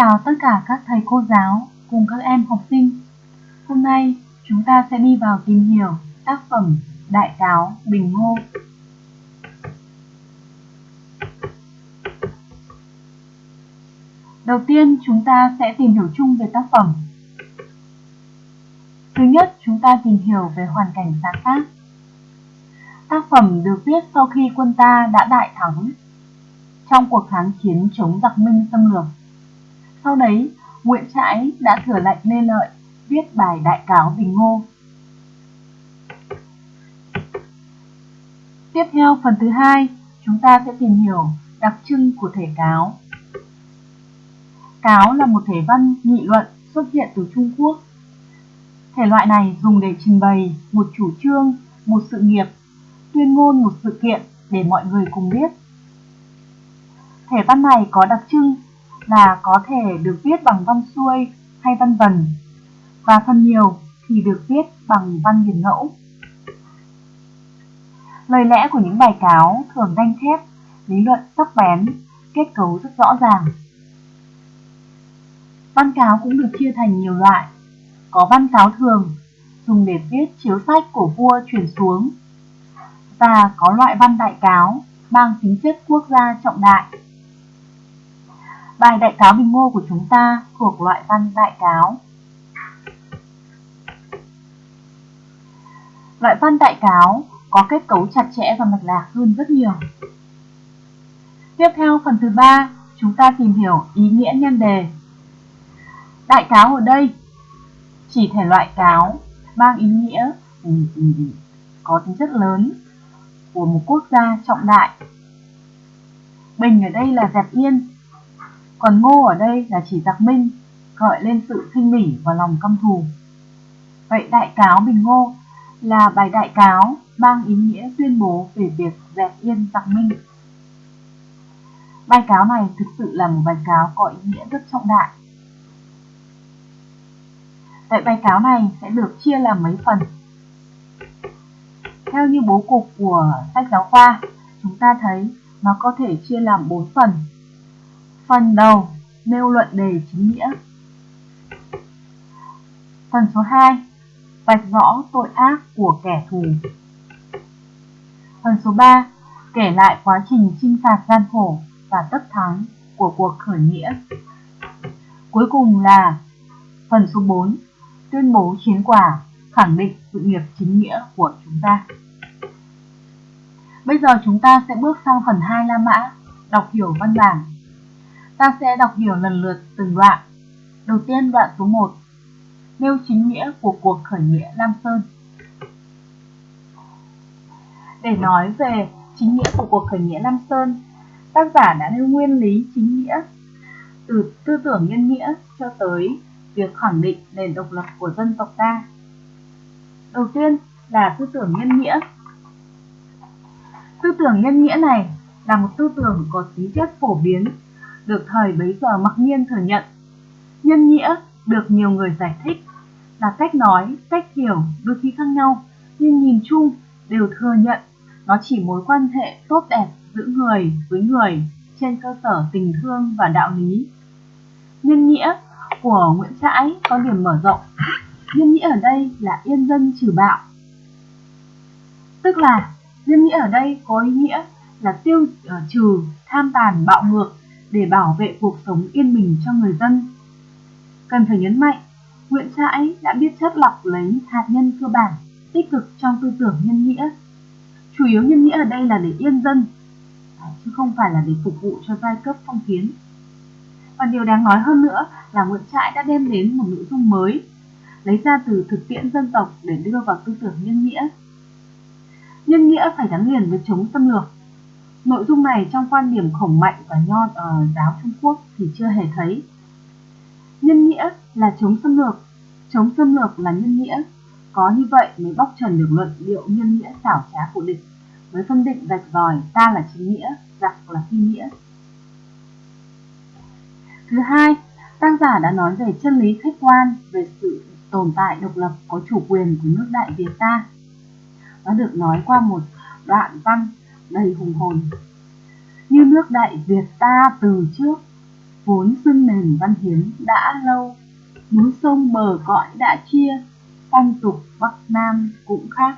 chào tất cả các thầy cô giáo cùng các em học sinh. Hôm nay chúng ta sẽ đi vào tìm hiểu tác phẩm Đại cáo Bình Ngô. Đầu tiên chúng ta sẽ tìm hiểu chung về tác phẩm. Thứ nhất, chúng ta tìm hiểu về hoàn cảnh sáng tác. Tác phẩm được viết sau khi quân ta đã đại thắng trong cuộc kháng chiến chống giặc Minh xâm lược. Sau đấy, Nguyễn Trãi đã thừa lệnh Lê Lợi viết bài đại cáo Bình Ngô. Tiếp theo phần thứ hai, chúng ta sẽ tìm hiểu đặc trưng của thể cáo. Cáo là một thể văn nghị luận xuất hiện từ Trung Quốc. Thể loại này dùng để trình bày một chủ trương, một sự nghiệp, tuyên ngôn một sự kiện để mọi người cùng biết. Thể văn này có đặc trưng là có thể được viết bằng văn xuôi hay văn vần, và phần nhiều thì được viết bằng văn hiền ngẫu. Lời lẽ của những bài cáo thường đanh thép, lý luận sắc bén, kết cấu rất rõ ràng. Văn cáo cũng được chia thành nhiều loại. Có văn cáo thường, dùng để viết chiếu sách của vua chuyển xuống. Và có loại văn đại cáo, mang tính chất quốc gia trọng đại. Bài đại cáo Bình Ngô của chúng ta thuộc loại văn đại cáo. Loại văn đại cáo có kết cấu chặt chẽ và mạch lạc hơn rất nhiều. Tiếp theo phần thứ ba, chúng ta tìm hiểu ý nghĩa nhân đề. Đại cáo ở đây chỉ thể loại cáo mang ý nghĩa ừ, ừ, ừ, có tính chất lớn của một quốc gia trọng đại. Bình ở đây là dẹp yên, còn ngô ở đây là chỉ giặc minh, gợi lên sự khinh bỉ và lòng căm thù. Vậy đại cáo Bình Ngô là bài đại cáo mang ý nghĩa tuyên bố về việc dẹp yên giặc minh. Bài cáo này thực sự là một bài cáo có ý nghĩa rất trọng đại. Vậy bài cáo này sẽ được chia làm mấy phần. Theo như bố cục của sách giáo khoa, chúng ta thấy nó có thể chia làm 4 phần. Phần đầu nêu luận đề chính nghĩa. Phần số 2 vạch rõ tội ác của kẻ thù. Phần số 3 kể lại quá trình chinh phạt gian khổ và tất thắng của cuộc khởi nghĩa. Cuối cùng là phần số 4 tuyên bố chiến quả khẳng định sự nghiệp chính nghĩa của chúng ta. Bây giờ chúng ta sẽ bước sang phần 2 La Mã, đọc hiểu văn bản. Ta sẽ đọc hiểu lần lượt từng đoạn. Đầu tiên đoạn số 1, nêu chính nghĩa của cuộc khởi nghĩa Lam Sơn. Để nói về chính nghĩa của cuộc khởi nghĩa Lam Sơn, tác giả đã nêu nguyên lý chính nghĩa từ tư tưởng nhân nghĩa cho tới việc khẳng định nền độc lập của dân tộc ta. Đầu tiên là tư tưởng nhân nghĩa. Tư tưởng nhân nghĩa này là một tư tưởng có tính chất phổ biến, được thời bấy giờ mặc nhiên thừa nhận. Nhân nghĩa được nhiều người giải thích là cách nói, cách hiểu đôi khi khác nhau, nhưng nhìn chung đều thừa nhận nó chỉ mối quan hệ tốt đẹp giữa người với người trên cơ sở tình thương và đạo lý. Nhân nghĩa của Nguyễn Trãi có điểm mở rộng. Nhân nghĩa ở đây là yên dân trừ bạo. Tức là nhân nghĩa ở đây có ý nghĩa là tiêu uh, trừ tham tàn bạo ngược để bảo vệ cuộc sống yên bình cho người dân. Cần phải nhấn mạnh, Nguyễn Trãi đã biết chất lọc lấy hạt nhân cơ bản, tích cực trong tư tưởng nhân nghĩa. Chủ yếu nhân nghĩa ở đây là để yên dân, à, chứ không phải là để phục vụ cho giai cấp phong kiến. Và điều đáng nói hơn nữa là Nguyễn Trãi đã đem đến một nội dung mới, lấy ra từ thực tiễn dân tộc để đưa vào tư tưởng nhân nghĩa. Nhân nghĩa phải gắn liền với chống xâm lược. Nội dung này trong quan điểm khổng mạnh và nho uh, giáo Trung Quốc thì chưa hề thấy. Nhân nghĩa là chống xâm lược, chống xâm lược là nhân nghĩa. Có như vậy mới bóc trần được luận điệu nhân nghĩa xảo trá của địch, mới phân định rạch ròi ta là chính nghĩa, giặc là phi nghĩa. Thứ hai, tác giả đã nói về chân lý khách quan về sự tồn tại độc lập có chủ quyền của nước Đại Việt ta. Nó được nói qua một đoạn văn đầy hùng hồn. Như nước Đại Việt ta từ trước, vốn xưng nền văn hiến đã lâu, núi sông bờ cõi đã chia, phong tục Bắc Nam cũng khác.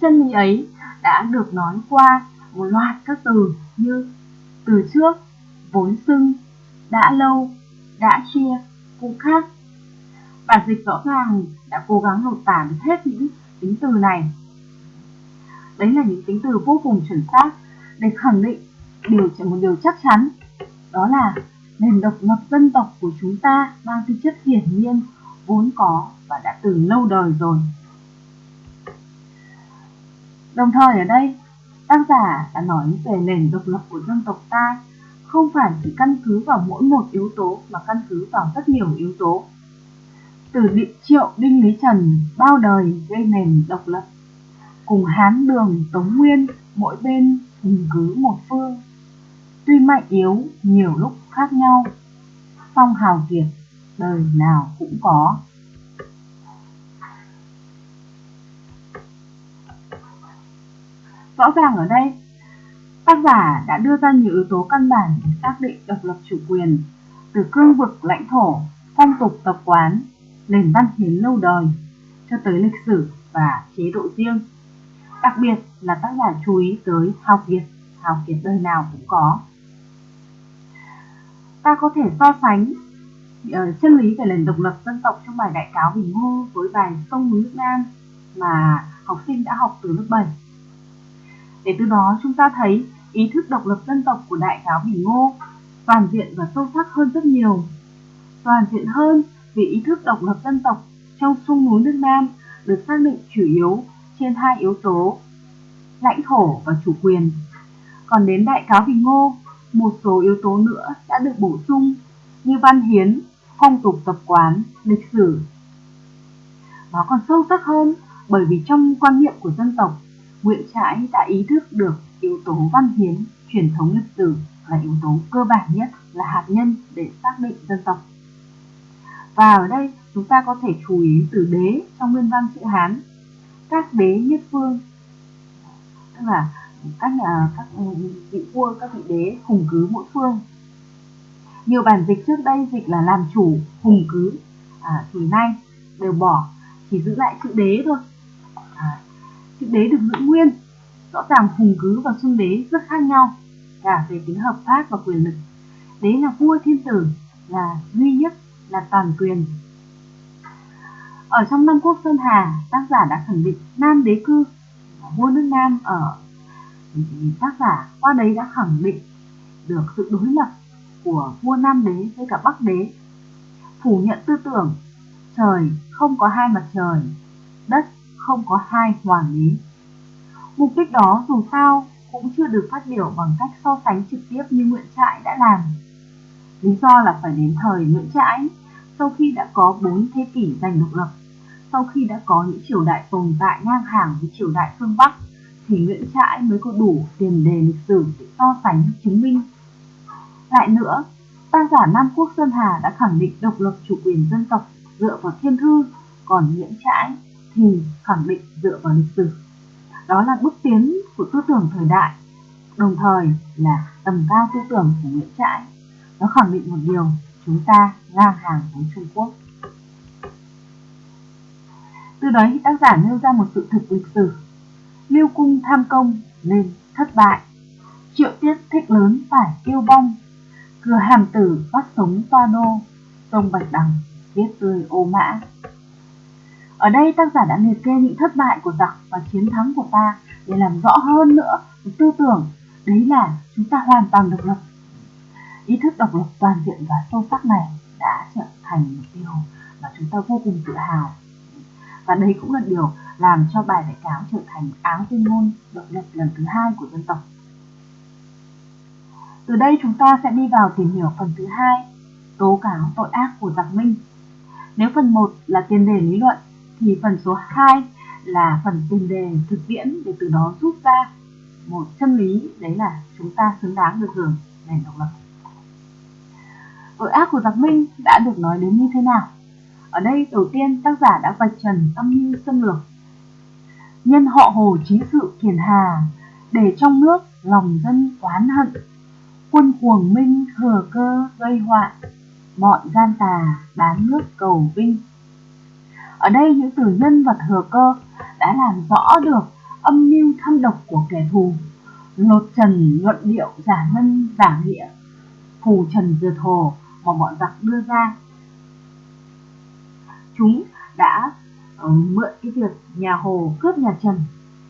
Chân lý ấy đã được nói qua một loạt các từ như từ trước, vốn xưng, đã lâu, đã chia, cũng khác. Bản dịch rõ ràng đã cố gắng lột tả được hết những tính từ này. Đấy là những tính từ vô cùng chuẩn xác để khẳng định điều một điều chắc chắn. Đó là nền độc lập dân tộc của chúng ta mang tính chất hiển nhiên, vốn có và đã từ lâu đời rồi. Đồng thời ở đây, tác giả đã nói về nền độc lập của dân tộc ta không phải chỉ căn cứ vào mỗi một yếu tố mà căn cứ vào rất nhiều yếu tố. Từ địa triệu đinh lý trần, bao đời gây nền độc lập? Cùng hán đường tống nguyên, mỗi bên hùng cứ một phương. Tuy mạnh yếu, nhiều lúc khác nhau, song hào kiệt đời nào cũng có. Rõ ràng ở đây, tác giả đã đưa ra nhiều yếu tố căn bản để xác định độc lập chủ quyền, từ cương vực lãnh thổ, phong tục tập quán, nền văn hiến lâu đời, cho tới lịch sử và chế độ riêng đặc biệt là tác giả chú ý tới hào kiệt hào kiệt đời nào cũng có ta có thể so sánh uh, chân lý về nền độc lập dân tộc trong bài đại cáo Bình Ngô với bài sông núi nước Nam mà học sinh đã học từ lớp 7. Để từ đó chúng ta thấy ý thức độc lập dân tộc của đại cáo Bình Ngô toàn diện và sâu sắc hơn rất nhiều. Toàn diện hơn vì ý thức độc lập dân tộc trong sông núi nước Nam được xác định chủ yếu trên hai yếu tố lãnh thổ và chủ quyền. Còn đến đại cáo Bình Ngô một số yếu tố nữa đã được bổ sung như văn hiến, phong tục tập quán, lịch sử. Nó còn sâu sắc hơn bởi vì trong quan niệm của dân tộc, Nguyễn Trãi đã ý thức được yếu tố văn hiến, truyền thống lịch sử là yếu tố cơ bản nhất, là hạt nhân để xác định dân tộc. Và ở đây chúng ta có thể chú ý từ đế trong nguyên văn chữ Hán, các đế nhất phương, tức là các nhà các vị vua các vị đế hùng cứ mỗi phương. Nhiều bản dịch trước đây dịch là làm chủ hùng cứ à, thì nay đều bỏ chỉ giữ lại chữ đế thôi. À, chữ đế được giữ nguyên rõ ràng hùng cứ và xuân đế rất khác nhau cả về tính hợp pháp và quyền lực. Đế là vua thiên tử là duy nhất là toàn quyền ở trong Nam quốc sơn hà tác giả đã khẳng định nam đế cư vua nước nam ở tác giả qua đấy đã khẳng định được sự đối lập của vua Nam đế với cả Bắc đế, phủ nhận tư tưởng trời không có hai mặt trời, đất không có hai hoàng đế. Mục đích đó dù sao cũng chưa được phát biểu bằng cách so sánh trực tiếp như Nguyễn Trãi đã làm. Lý do là phải đến thời Nguyễn Trãi, sau khi đã có bốn thế kỷ giành độc lập, sau khi đã có những triều đại tồn tại ngang hàng với triều đại phương Bắc, thì Nguyễn Trãi mới có đủ tiền đề lịch sử để so sánh chứng minh. Lại nữa, tác giả Nam Quốc Sơn Hà đã khẳng định độc lập chủ quyền dân tộc dựa vào thiên thư, còn Nguyễn Trãi thì khẳng định dựa vào lịch sử. Đó là bước tiến của tư tưởng thời đại, đồng thời là tầm cao tư tưởng của Nguyễn Trãi. Nó khẳng định một điều, chúng ta ngang hàng với Trung Quốc. Từ đấy tác giả nêu ra một sự thực lịch sử Lưu cung tham công nên thất bại. Triệu tiết thích lớn phải kêu bong. Cửa hàm tử bắt sống toa đô. Sông Bạch Đằng viết tươi ô mã. Ở đây tác giả đã liệt kê những thất bại của giặc và chiến thắng của ta để làm rõ hơn nữa tư tưởng đấy là chúng ta hoàn toàn độc lập. Ý thức độc lập toàn diện và sâu sắc này đã trở thành một điều mà chúng ta vô cùng tự hào. Và đây cũng là điều làm cho bài đại cáo trở thành áng tuyên ngôn độc lập lần thứ hai của dân tộc. Từ đây chúng ta sẽ đi vào tìm hiểu phần thứ hai, tố cáo tội ác của giặc Minh. Nếu phần 1 là tiền đề lý luận, thì phần số 2 là phần tiền đề thực tiễn để từ đó rút ra một chân lý đấy là chúng ta xứng đáng được hưởng nền độc lập. Tội ác của giặc Minh đã được nói đến như thế nào? Ở đây đầu tiên tác giả đã vạch trần âm mưu xâm lược nhân họ hồ chí sự kiền hà để trong nước lòng dân oán hận quân cuồng minh thừa cơ gây họa, bọn gian tà bán nước cầu vinh. Ở đây những từ nhân và thừa cơ đã làm rõ được âm mưu thâm độc của kẻ thù, lột trần luận điệu giả nhân giả nghĩa, phù trần dừa thồ mà bọn giặc đưa ra. Chúng đã uh, mượn cái việc nhà Hồ cướp nhà Trần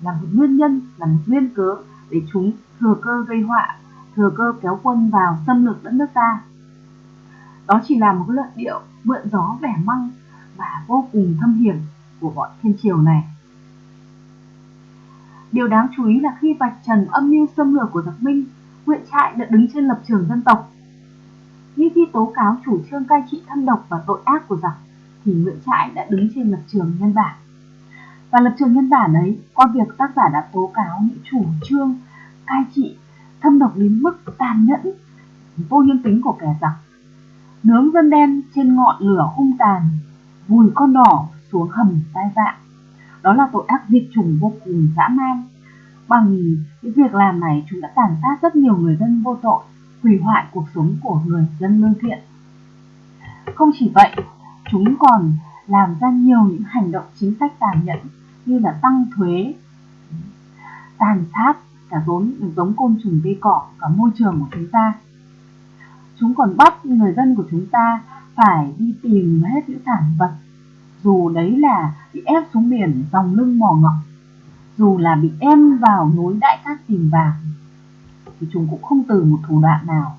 là một nguyên nhân, là một nguyên cớ để chúng thừa cơ gây họa, thừa cơ kéo quân vào xâm lược đất nước ta. Đó chỉ là một cái luận điệu mượn gió vẻ măng và vô cùng thâm hiểm của bọn thiên triều này. Điều đáng chú ý là khi vạch trần âm mưu xâm lược của giặc Minh, Nguyễn Trại đã đứng trên lập trường dân tộc. Như khi tố cáo chủ trương cai trị thâm độc và tội ác của giặc, thì Nguyễn Trãi đã đứng trên lập trường nhân bản. Và lập trường nhân bản ấy, qua việc tác giả đã tố cáo những chủ trương cai trị thâm độc đến mức tàn nhẫn, vô nhân tính của kẻ giặc. Nướng dân đen trên ngọn lửa hung tàn, vùi con đỏ xuống hầm tai vạ. Đó là tội ác diệt chủng vô cùng dã man. Bằng những việc làm này, chúng đã tàn sát rất nhiều người dân vô tội, hủy hoại cuộc sống của người dân lương thiện. Không chỉ vậy, chúng còn làm ra nhiều những hành động chính sách tàn nhẫn như là tăng thuế, tàn sát cả vốn giống côn trùng cây cỏ, cả môi trường của chúng ta. Chúng còn bắt người dân của chúng ta phải đi tìm hết những sản vật, dù đấy là bị ép xuống biển dòng lưng mò ngọc, dù là bị em vào núi đại cát tìm vàng, thì chúng cũng không từ một thủ đoạn nào.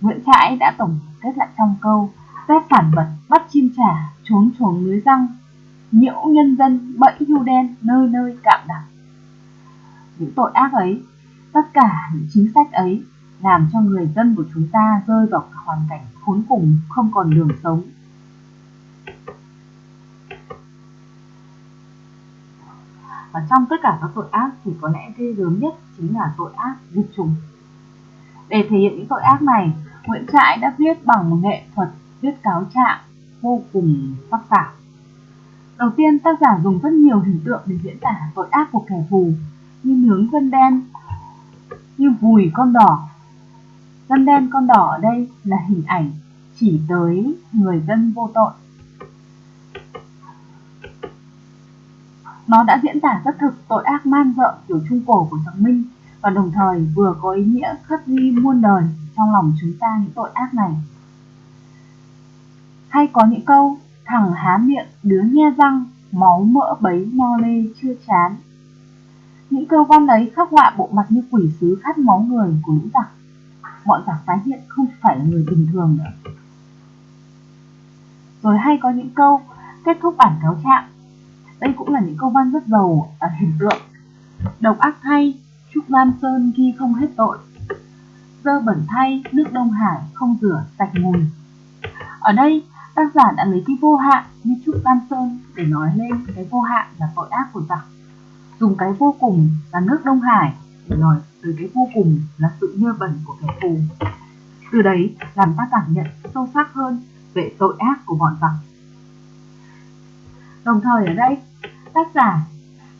Nguyễn Trãi đã tổng kết lại trong câu Xét phản vật, bắt chim trả, trốn chuồng lưới răng, nhiễu nhân dân, bẫy hưu đen, nơi nơi cạm đặt. Những tội ác ấy, tất cả những chính sách ấy làm cho người dân của chúng ta rơi vào hoàn cảnh khốn cùng, không còn đường sống. Và trong tất cả các tội ác thì có lẽ ghê gớm nhất chính là tội ác diệt chủng. Để thể hiện những tội ác này, Nguyễn Trãi đã viết bằng một nghệ thuật thuyết cáo trạng vô cùng sắc sảo. Đầu tiên, tác giả dùng rất nhiều hình tượng để diễn tả tội ác của kẻ thù, như nướng dân đen, như vùi con đỏ. Dân đen con đỏ ở đây là hình ảnh chỉ tới người dân vô tội. Nó đã diễn tả rất thực tội ác man dợ kiểu trung cổ của Thượng Minh và đồng thời vừa có ý nghĩa khắc ghi muôn đời trong lòng chúng ta những tội ác này. Hay có những câu thằng há miệng đứa nhe răng máu mỡ bấy no lê chưa chán. Những câu văn ấy khắc họa bộ mặt như quỷ sứ khát máu người của lũ giặc. Bọn giặc tái hiện không phải là người bình thường nữa. Rồi hay có những câu kết thúc bản cáo trạng. Đây cũng là những câu văn rất giàu ở hình tượng. Độc ác thay, Trúc Lam Sơn ghi không hết tội. Dơ bẩn thay, nước Đông Hải không rửa sạch mùi. Ở đây, tác giả đã lấy cái vô hạn như Trúc Tam Sơn để nói lên cái vô hạn là tội ác của giặc. Dùng cái vô cùng là nước Đông Hải để nói tới cái vô cùng là sự nhơ bẩn của kẻ thù. Từ đấy làm ta cảm nhận sâu sắc hơn về tội ác của bọn giặc. Đồng thời ở đây, tác giả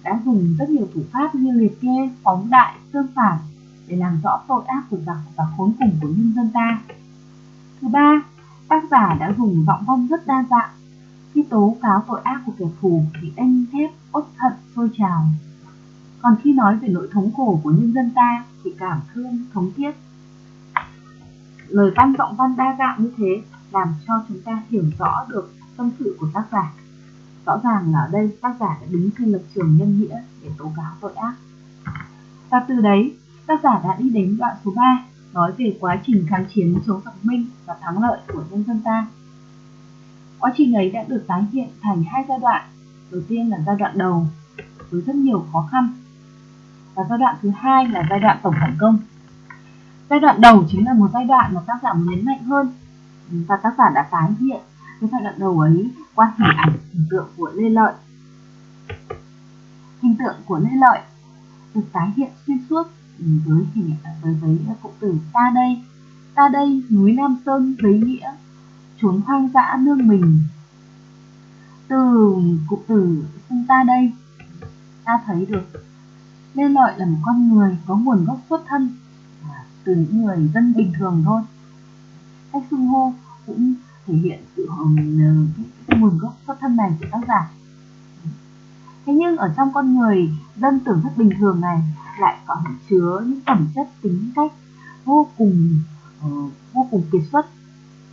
đã dùng rất nhiều thủ pháp như liệt kê, phóng đại, tương phản để làm rõ tội ác của giặc và khốn cùng của nhân dân ta. Thứ ba, tác giả đã dùng giọng văn rất đa dạng. Khi tố cáo tội ác của kẻ thù thì anh thép, uất thận, sôi trào. Còn khi nói về nỗi thống khổ của nhân dân ta thì cảm thương, thống thiết. Lời văn giọng văn đa dạng như thế làm cho chúng ta hiểu rõ được tâm sự của tác giả. Rõ ràng là ở đây tác giả đã đứng trên lập trường nhân nghĩa để tố cáo tội ác. Và từ đấy, tác giả đã đi đến đoạn số 3 nói về quá trình kháng chiến chống giặc Minh và thắng lợi của nhân dân ta. Quá trình ấy đã được tái hiện thành hai giai đoạn. Đầu tiên là giai đoạn đầu, với rất nhiều khó khăn, và giai đoạn thứ hai là giai đoạn tổng phản công. Giai đoạn đầu chính là một giai đoạn mà tác giả muốn nhấn mạnh hơn, và tác giả đã tái hiện cái giai đoạn đầu ấy qua hình ảnh, hình tượng của Lê Lợi. Hình tượng của Lê Lợi được tái hiện xuyên suốt với hình với với cụm từ ta đây. Ta đây, núi Nam Sơn với nghĩa chốn hoang dã nương mình. Từ cụm từ xưng ta đây, ta thấy được Lê Lợi là một con người có nguồn gốc xuất thân từ những người dân bình thường thôi. Cách xưng hô cũng thể hiện sự ờ, nguồn gốc xuất thân này của tác giả. Thế nhưng ở trong con người dân tưởng rất bình thường này lại còn chứa những phẩm chất tính cách vô cùng uh, vô cùng kiệt xuất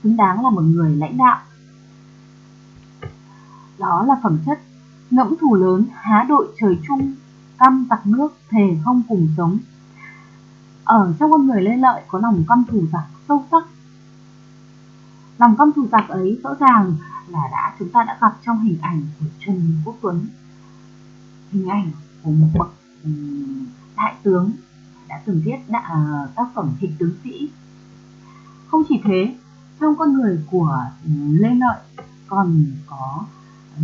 xứng đáng là một người lãnh đạo. Đó là phẩm chất ngẫm thù lớn há đội trời chung căm giặc nước thề không cùng sống. Ở trong con người lê lợi có lòng căm thù giặc sâu sắc. Lòng căm thù giặc ấy rõ ràng là đã chúng ta đã gặp trong hình ảnh của Trần Quốc Tuấn. Hình ảnh của một bậc đại tướng đã từng viết đã, ờ, tác phẩm Thịnh tướng sĩ. Không chỉ thế trong con người của ừ, Lê Lợi còn có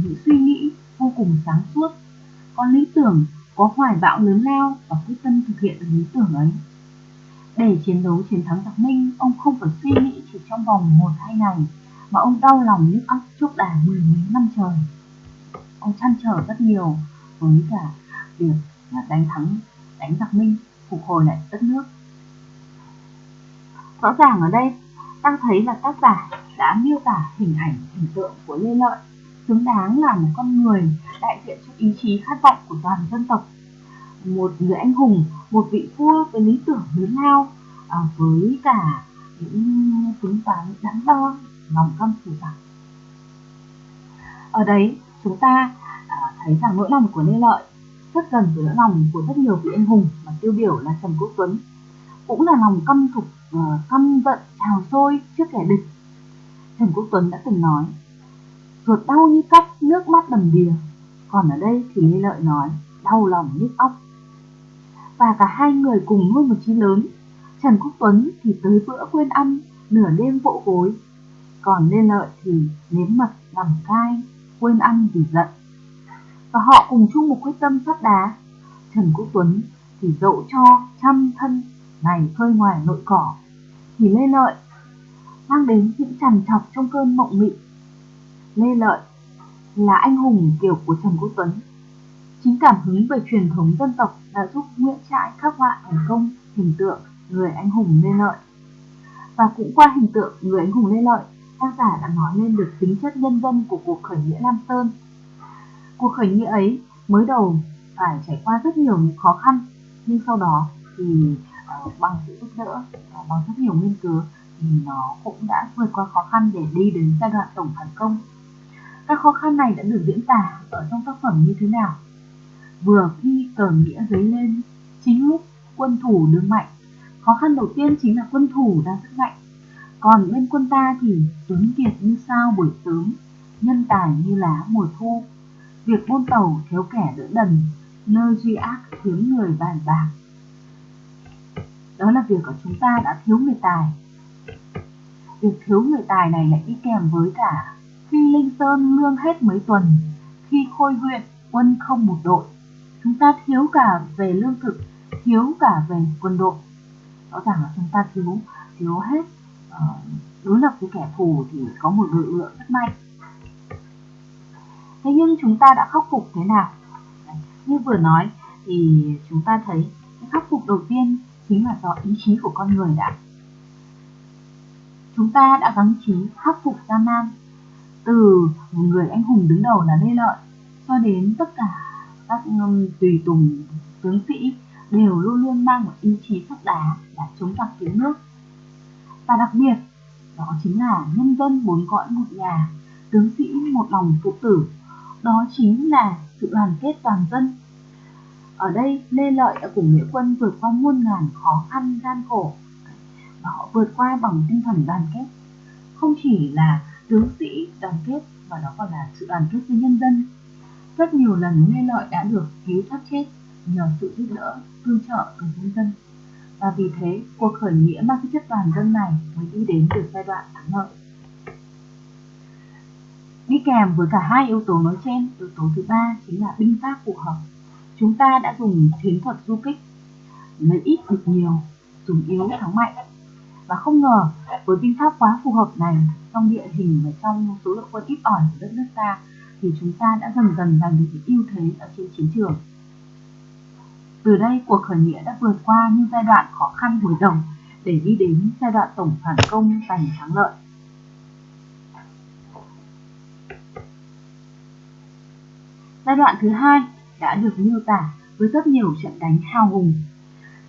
những suy nghĩ vô cùng sáng suốt. Có lý tưởng có hoài bão lớn lao và quyết tâm thực hiện lý tưởng ấy. Để chiến đấu chiến thắng giặc Minh, ông không phải suy nghĩ chỉ trong vòng một hai ngày, mà ông đau lòng nhức óc chúc đà mười mấy năm trời. Ông chăn trở rất nhiều với cả việc à, đánh thắng, đánh giặc Minh, phục hồi lại đất nước. Rõ ràng ở đây, ta thấy là tác giả đã miêu tả hình ảnh, hình tượng của Lê Lợi xứng đáng là một con người đại diện cho ý chí khát vọng của toàn dân tộc một người anh hùng, một vị vua với lý tưởng lớn lao, à, với cả những tính toán đắn đo, lòng căm thù giặc. Ở đấy, chúng ta à, thấy rằng nỗi lòng của Lê Lợi rất gần với nỗi lòng của rất nhiều vị anh hùng mà tiêu biểu là Trần Quốc Tuấn. Cũng là lòng căm thục, uh, căm giận, trào sôi trước kẻ địch. Trần Quốc Tuấn đã từng nói, ruột đau như cắt, nước mắt đầm đìa. Còn ở đây thì Lê Lợi nói, đau lòng nhức óc và cả hai người cùng nuôi một chí lớn. Trần Quốc Tuấn thì tới bữa quên ăn, nửa đêm vỗ gối. Còn Lê Lợi thì nếm mật làm cai, quên ăn vì giận. Và họ cùng chung một quyết tâm sắt đá. Trần Quốc Tuấn thì dỗ cho trăm thân này phơi ngoài nội cỏ. Thì Lê Lợi mang đến những trằn trọc trong cơn mộng mị. Lê Lợi là anh hùng kiểu của Trần Quốc Tuấn Chính cảm hứng về truyền thống dân tộc đã giúp Nguyễn Trãi khắc họa thành công hình tượng người anh hùng Lê Lợi. Và cũng qua hình tượng người anh hùng Lê Lợi, tác giả đã nói lên được tính chất nhân dân của cuộc khởi nghĩa Lam Sơn. Cuộc khởi nghĩa ấy mới đầu phải trải qua rất nhiều những khó khăn, nhưng sau đó thì uh, bằng sự giúp đỡ và bằng rất nhiều nghiên cứu thì nó cũng đã vượt qua khó khăn để đi đến giai đoạn tổng phản công. Các khó khăn này đã được diễn tả ở trong tác phẩm như thế nào? vừa khi cờ nghĩa dấy lên chính lúc quân thủ đứng mạnh khó khăn đầu tiên chính là quân thủ đang rất mạnh còn bên quân ta thì tướng kiệt như sao buổi sớm nhân tài như lá mùa thu việc buôn tàu thiếu kẻ đỡ đần, nơi duy ác thiếu người bàn bạc. Đó là việc của chúng ta đã thiếu người tài. Việc thiếu người tài này lại đi kèm với cả khi linh sơn lương hết mấy tuần, khi khôi huyện quân không một đội, chúng ta thiếu cả về lương thực, thiếu cả về quân đội. Rõ ràng là chúng ta thiếu thiếu hết ờ, đối lập với kẻ thù thì có một lực lượng rất mạnh thế nhưng chúng ta đã khắc phục thế nào? Như vừa nói, thì chúng ta thấy cái khắc phục đầu tiên chính là do ý chí của con người đã. Chúng ta đã gắng trí khắc phục gian nan từ một người anh hùng đứng đầu là lê lợi cho đến tất cả các um, tùy tùng tướng sĩ đều luôn luôn mang một ý chí sắt đá là chống giặc cứu nước. Và đặc biệt, đó chính là nhân dân bốn cõi một nhà, tướng sĩ một lòng phụ tử đó chính là sự đoàn kết toàn dân ở đây lê lợi đã cùng nghĩa quân vượt qua muôn ngàn khó khăn gian khổ và họ vượt qua bằng tinh thần đoàn kết không chỉ là tướng sĩ đoàn kết mà đó còn là sự đoàn kết với nhân dân rất nhiều lần Lê Lợi đã được cứu thoát chết nhờ sự giúp đỡ, tương trợ của nhân dân. Và vì thế, cuộc khởi nghĩa mang tính chất toàn dân này mới đi đến được giai đoạn thắng lợi. Đi kèm với cả hai yếu tố nói trên, yếu tố thứ ba chính là binh pháp phù hợp. Chúng ta đã dùng chiến thuật du kích, lấy ít địch nhiều, dùng yếu thắng mạnh. Và không ngờ, với binh pháp quá phù hợp này, trong địa hình và trong số lượng quân ít ỏi của đất nước ta, thì chúng ta đã dần dần giành được ưu thế ở trên chiến trường. Từ đây cuộc khởi nghĩa đã vượt qua những giai đoạn khó khăn hồi đầu để đi đến giai đoạn tổng phản công giành thắng lợi. Giai đoạn thứ hai đã được miêu tả với rất nhiều trận đánh hào hùng,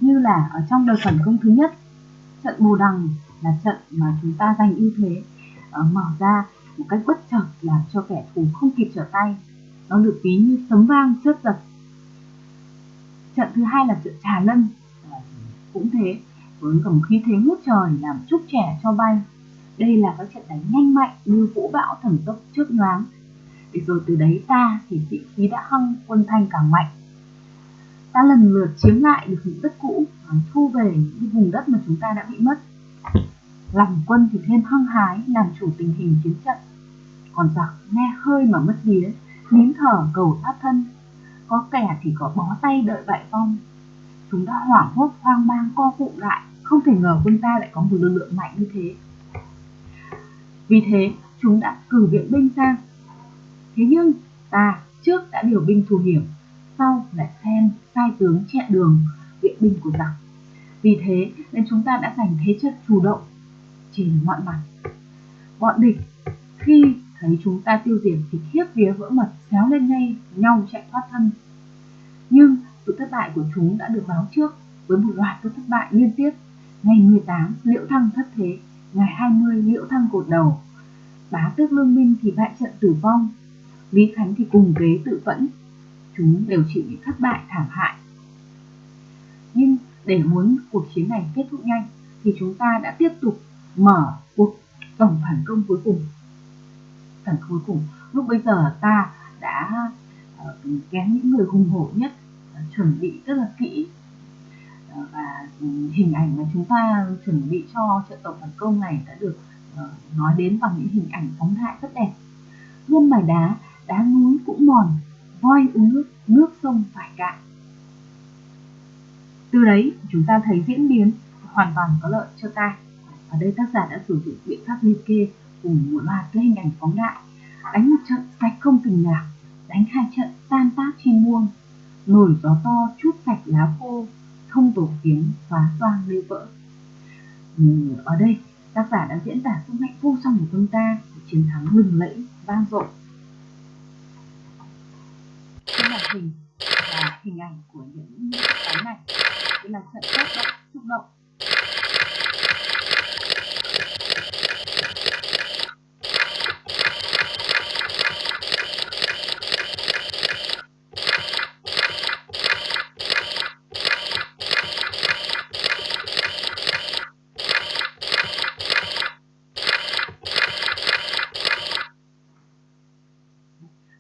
như là ở trong đợt phản công thứ nhất. Trận bồ đằng là trận mà chúng ta giành ưu thế ờ, mở ra một cách bất chợt làm cho kẻ thù không kịp trở tay. Nó được ví như sấm vang chớp giật. Trận thứ hai là trận trà lân. Ờ, cũng thế, với cả một khí thế ngút trời làm trúc trẻ cho bay. Đây là các trận đánh nhanh mạnh như vũ bão thần tốc trước nhoáng để rồi từ đấy ta thì sĩ khí đã hăng quân thanh càng mạnh. Ta lần lượt chiếm lại được những đất cũ thu về những vùng đất mà chúng ta đã bị mất. Lòng quân thì thêm hăng hái, làm chủ tình hình chiến trận. Còn giặc nghe hơi mà mất vía, nín thở cầu thoát thân. Có kẻ thì có bó tay đợi bại phong chúng đã hoảng hốt hoang mang, co cụm lại. Không thể ngờ quân ta lại có một lực lượng mạnh như thế. Vì thế, chúng đã cử viện binh sang thế nhưng, ta trước đã điều binh thù hiểm, sau lại xem sai tướng chẹn đường viện binh của giặc vì thế nên chúng ta đã giành thế trận chủ động trên mọi mặt. Bọn địch, khi thấy chúng ta tiêu diệt thì khiếp vía vỡ mật xéo lên ngay nhau chạy thoát thân. Nhưng sự thất bại của chúng đã được báo trước với một loạt các thất bại liên tiếp. Ngày 18 liễu thăng thất thế. Ngày 20 liễu thăng cột đầu. Bá tước lương minh thì bại trận tử vong lý khánh thì cùng ghế tự vẫn. Chúng đều chịu những thất bại thảm hại. Nhưng để muốn cuộc chiến này kết thúc nhanh, thì chúng ta đã tiếp tục mở cuộc tổng phản công cuối cùng. Phản công cuối cùng, lúc bây giờ ta đã ờ, kém những người hùng hổ nhất ờ, chuẩn bị rất là kỹ. Ờ, và hình ảnh mà chúng ta chuẩn bị cho trận tổng phản công này đã được nói đến bằng những hình ảnh phóng đại rất đẹp. Nhân mài đá đá núi cũng mòn voi uống nước nước sông phải cạn. Từ đấy chúng ta thấy diễn biến hoàn toàn có lợi cho ta ở đây tác giả đã sử dụng biện pháp liệt kê cùng một loạt các hình ảnh phóng đại. Đánh một trận sạch không từng nhạc đánh hai trận tan tác trên muông nổi gió to chút sạch lá khô thông tổ tiếng phá toang lê vỡ. Ừ, ở đây tác giả đã diễn tả sức mạnh vô song của quân ta chiến thắng lừng lẫy vang dội màn hình và hình ảnh của những cái này. Đây là trận tác động, xúc động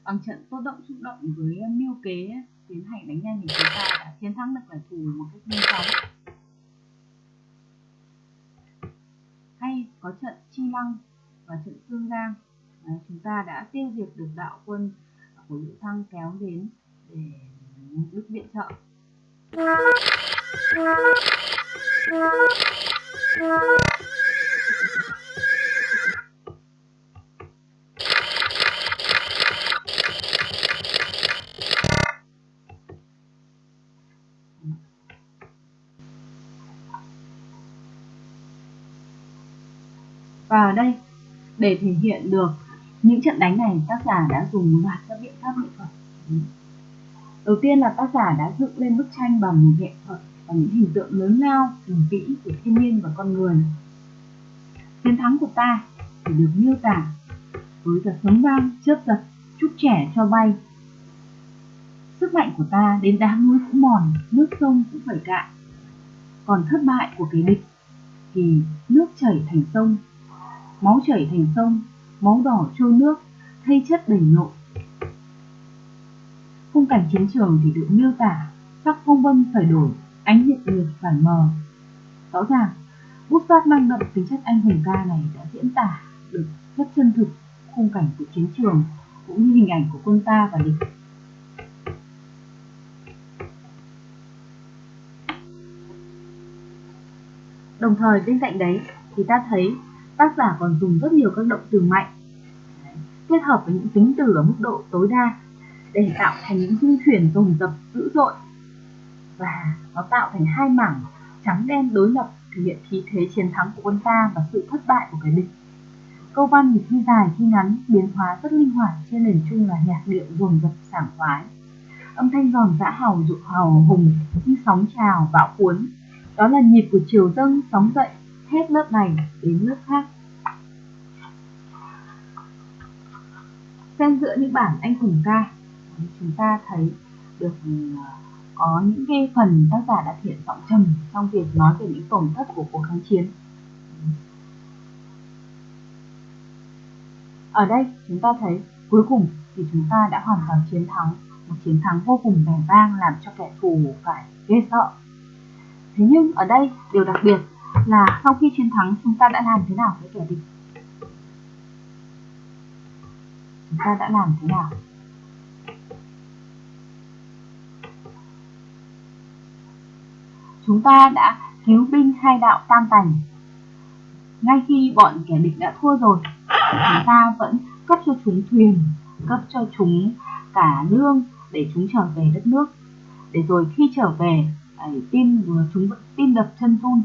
bằng trận tốt động xúc động với mưu kế tiến hành đánh nhanh thì chúng ta đã chiến thắng được kẻ thù một cách nhanh chóng. Hay có trận chi lăng và trận tương giang. À, chúng ta đã tiêu diệt được đạo quân của lữ thăng kéo đến để đức viện trợ. Và ở đây, để thể hiện được những trận đánh này, tác giả đã dùng một loạt các biện pháp nghệ thuật. Đầu tiên là tác giả đã dựng lên bức tranh bằng nghệ thuật và những hình tượng lớn lao, hùng vĩ của thiên nhiên và con người. Chiến thắng của ta thì được miêu tả với cả sấm vang, chớp giật, chút trẻ cho bay. Sức mạnh của ta đến đá núi cũng mòn, nước sông cũng phải cạn. Còn thất bại của kẻ địch thì nước chảy thành sông máu chảy thành sông, máu đỏ trôi nước, thay chất đầy nội. Khung cảnh chiến trường thì được miêu tả, sắc phong vân phải đổi, ánh nhiệt liệt phải mờ. Rõ ràng, bút pháp mang đậm tính chất anh hùng ca này đã diễn tả được rất chân thực khung cảnh của chiến trường cũng như hình ảnh của quân ta và địch. Đồng thời bên cạnh đấy thì ta thấy tác giả còn dùng rất nhiều các động từ mạnh kết hợp với những tính từ ở mức độ tối đa để tạo thành những dung chuyển dồn dập dữ dội và nó tạo thành hai mảng trắng đen đối lập thể hiện khí thế chiến thắng của quân ta và sự thất bại của kẻ địch. Câu văn thì khi dài khi ngắn, biến hóa rất linh hoạt trên nền chung là nhạc điệu dồn dập sảng khoái. Âm thanh giòn giã hào dụ hào hùng như sóng trào bão cuốn. Đó là nhịp của chiều dâng sóng dậy hết lớp này đến lớp khác. Xen giữa những bản anh hùng ca, chúng ta thấy được ừ, có những cái phần tác giả đã thiện giọng trầm trong việc nói về những tổn thất của cuộc kháng chiến. Ở đây chúng ta thấy cuối cùng thì chúng ta đã hoàn toàn chiến thắng, một chiến thắng vô cùng vẻ vang làm cho kẻ thù phải ghê sợ. Thế nhưng ở đây điều đặc biệt là sau khi chiến thắng chúng ta đã làm thế nào với kẻ địch? Chúng ta đã làm thế nào? Chúng ta đã cứu binh hai đạo tam tành. Ngay khi bọn kẻ địch đã thua rồi, chúng ta vẫn cấp cho chúng thuyền, cấp cho chúng cả lương để chúng trở về đất nước. Để rồi khi trở về, tim chúng tin tim đập chân run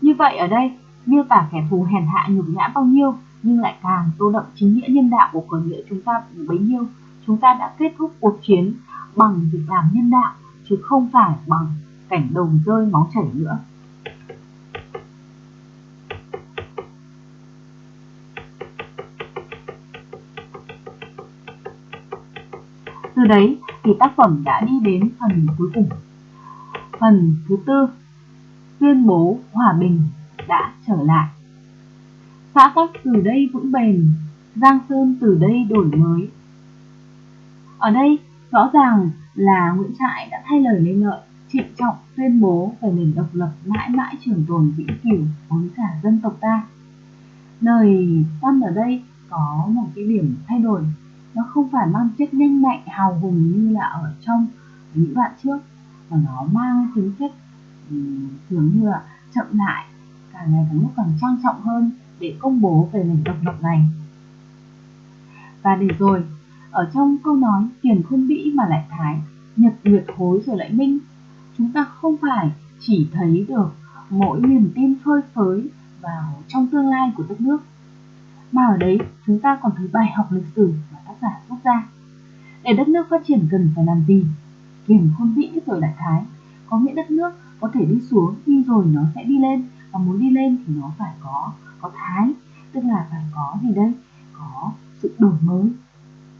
như vậy ở đây, miêu tả kẻ thù hèn hạ nhục nhã bao nhiêu nhưng lại càng tô đậm chính nghĩa nhân đạo của khởi nghĩa chúng ta bấy nhiêu. Chúng ta đã kết thúc cuộc chiến bằng việc làm nhân đạo chứ không phải bằng cảnh đầu rơi máu chảy nữa. Từ đấy thì tác phẩm đã đi đến phần cuối cùng. Phần thứ tư tuyên bố hòa bình đã trở lại. Xã tắc từ đây vững bền, Giang Sơn từ đây đổi mới. Ở đây rõ ràng là Nguyễn Trãi đã thay lời lên lợi, trịnh trọng tuyên bố về nền độc lập mãi mãi trường tồn vĩnh cửu với cả dân tộc ta. Lời văn ở đây có một cái điểm thay đổi, nó không phải mang chất nhanh mạnh hào hùng như là ở trong những đoạn trước, và nó mang tính chất ừ, dường như là chậm lại, càng ngày càng lúc càng trang trọng hơn để công bố về nền độc lập này. Và để rồi, ở trong câu nói tiền không bĩ mà lại thái, nhật nguyệt hối rồi lại minh, chúng ta không phải chỉ thấy được mỗi niềm tin phơi phới vào trong tương lai của đất nước, mà ở đấy chúng ta còn thấy bài học lịch sử mà tác giả rút ra. Để đất nước phát triển cần phải làm gì? Kiềm khôn vĩ rồi lại thái. Có nghĩa đất nước có thể đi xuống nhưng rồi nó sẽ đi lên, và muốn đi lên thì nó phải có có thái, tức là phải có gì đây? Có sự đổi mới.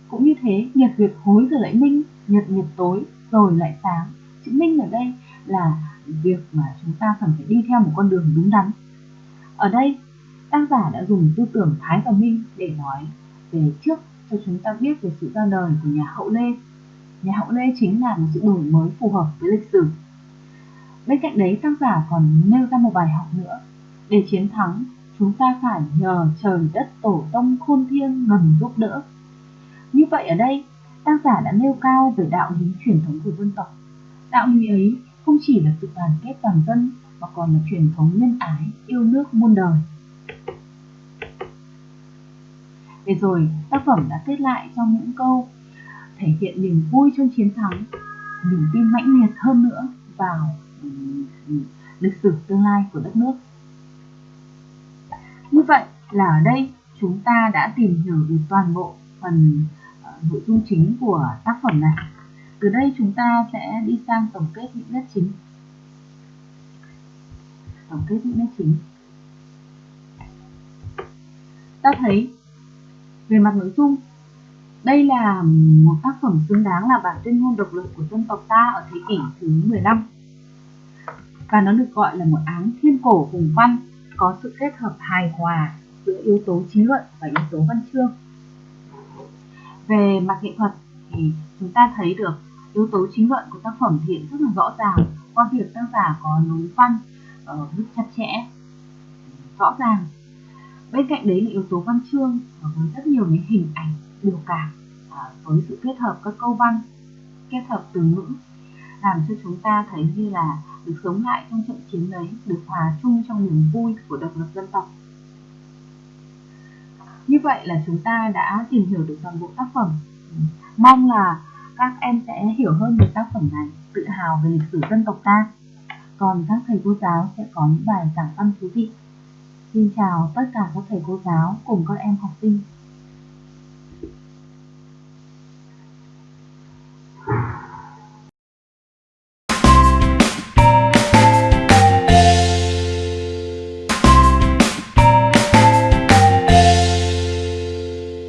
Cũng như thế, nhật việt hối rồi lại minh, nhật nhật tối rồi lại sáng. Chữ minh ở đây là việc mà chúng ta cần phải đi theo một con đường đúng đắn. Ở đây, tác giả đã dùng tư tưởng thái và minh để nói về trước cho chúng ta biết về sự ra đời của nhà hậu lê nhà hậu lê chính là một sự đổi mới phù hợp với lịch sử Bên cạnh đấy tác giả còn nêu ra một bài học nữa. Để chiến thắng, chúng ta phải nhờ trời đất tổ tông khôn thiêng ngầm giúp đỡ. Như vậy ở đây, tác giả đã nêu cao về đạo lý truyền thống của dân tộc. Đạo lý ấy không chỉ là sự đoàn kết toàn dân, mà còn là truyền thống nhân ái, yêu nước muôn đời. Để rồi, tác phẩm đã kết lại trong những câu thể hiện niềm vui trong chiến thắng, niềm tin mãnh liệt hơn nữa vào lịch sử tương lai của đất nước. Như vậy là ở đây chúng ta đã tìm hiểu được toàn bộ phần uh, nội dung chính của tác phẩm này. Từ đây chúng ta sẽ đi sang tổng kết những nét chính. Tổng kết những nét chính. Ta thấy về mặt nội dung đây là một tác phẩm xứng đáng là bản tuyên ngôn độc lập của dân tộc ta ở thế kỷ thứ 15 và nó được gọi là một áng thiên cổ hùng văn, có sự kết hợp hài hòa giữa yếu tố trí luận và yếu tố văn chương. Về mặt nghệ thuật thì chúng ta thấy được yếu tố chính luận của tác phẩm hiện rất là rõ ràng qua việc tác giả có lối văn ờ, ở mức chặt chẽ, rõ ràng. Bên cạnh đấy là yếu tố văn chương với rất nhiều những hình ảnh biểu cảm với sự kết hợp các câu văn kết hợp từ ngữ làm cho chúng ta thấy như là được sống lại trong trận chiến đấy, được hòa chung trong niềm vui của độc lập dân tộc. Như vậy là chúng ta đã tìm hiểu được toàn bộ tác phẩm. Mong là các em sẽ hiểu hơn về tác phẩm này, tự hào về lịch sử dân tộc ta. còn các thầy cô giáo sẽ có những bài giảng văn thú vị. Xin chào tất cả các thầy cô giáo cùng các em học sinh.